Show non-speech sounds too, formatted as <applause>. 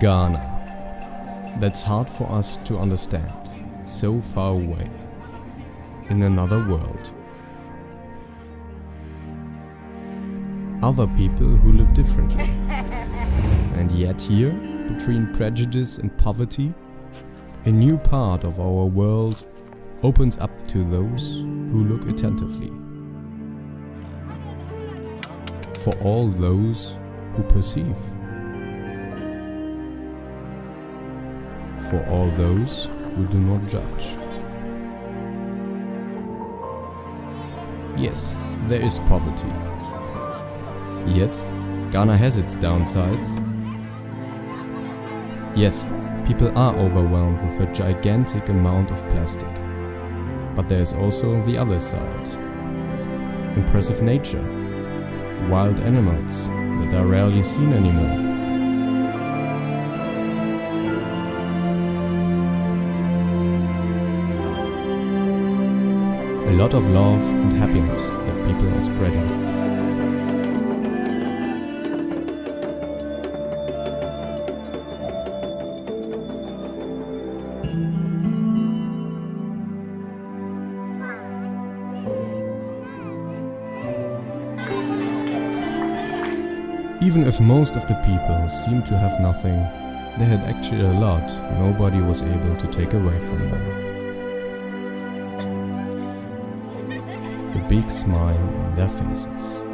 Ghana. That's hard for us to understand. So far away. In another world. Other people who live differently. <laughs> And yet here, between prejudice and poverty, a new part of our world opens up to those who look attentively. For all those who perceive. For all those who do not judge. Yes, there is poverty. Yes, Ghana has its downsides. Yes, people are overwhelmed with a gigantic amount of plastic. But there is also the other side. Impressive nature. Wild animals that are rarely seen anymore. A lot of love and happiness that people are spreading. Even if most of the people seemed to have nothing, they had actually a lot nobody was able to take away from them. A big smile on their faces.